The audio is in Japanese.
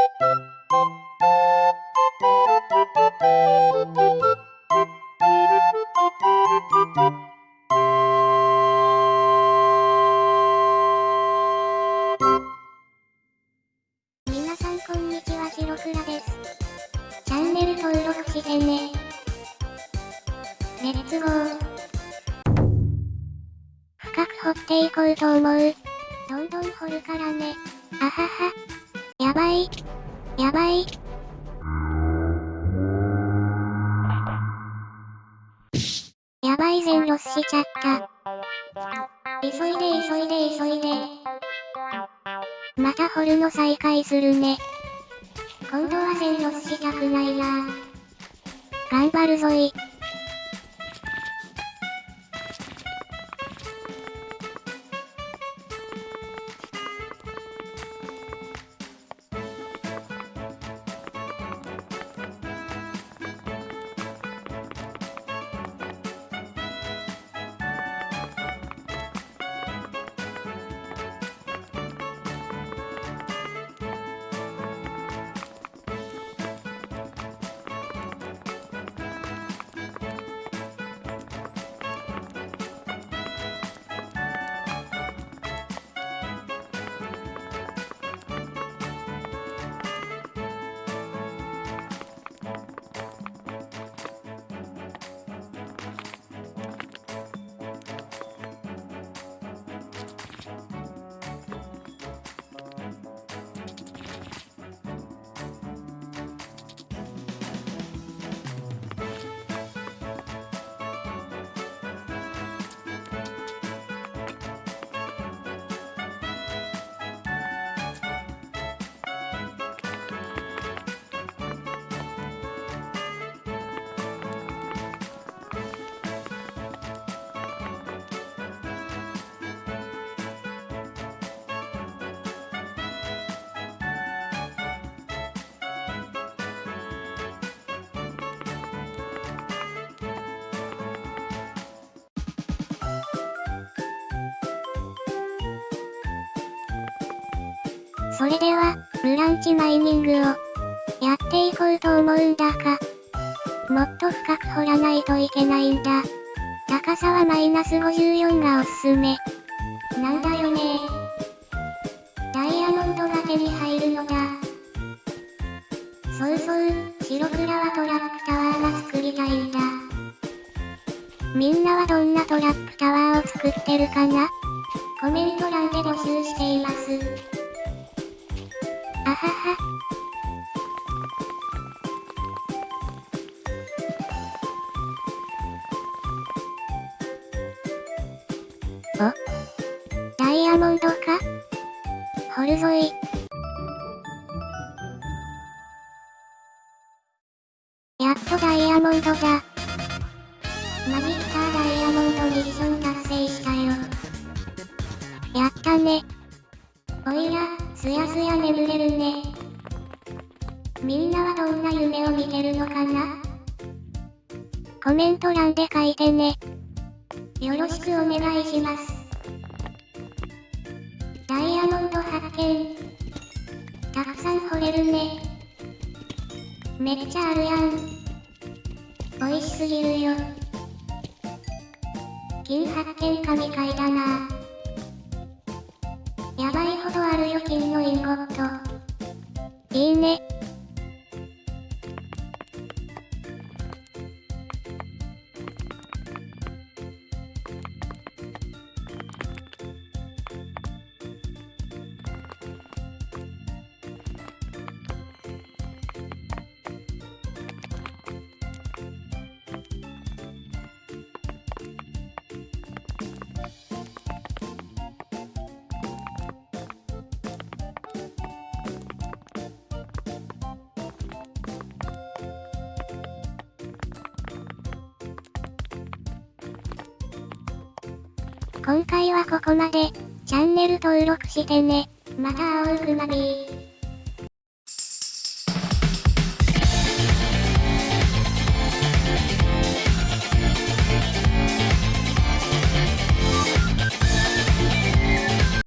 皆さんこんにちは白倉です。チャンネル登録してね。レッツゴー。深く掘っていこうと思う。どんどん掘るからね。あはは。やばい。やばい。やばい全ロスしちゃった。急いで急いで急いで。また掘るの再開するね。今度は全ロスしたくないな頑張るぞい。それでは、ブランチマイニングを、やっていこうと思うんだが、もっと深く掘らないといけないんだ。高さはマイナス54がおすすめ。なんだよねダイヤモンドが手に入るのだ。そうそう、白倉はトラップタワーが作りたいんだ。みんなはどんなトラップタワーを作ってるかな？コメント欄で募集しています。あはは。おダイヤモンドか？掘るぞい。やっとダイヤモンドだ。マジッターダイヤモンドミッション達成したよ。やったね。おいら、すやすや眠れるね。みんなはどんな夢を見てるのかな？コメント欄で書いてね。よろしくお願いします。ダイヤモンド発見。たくさん掘れるね。めっちゃあるやん。美味しすぎるよ。金発見神回だな。よ金のインゴット。いいね。今回はここまで。チャンネル登録してね。また会おうくまビー。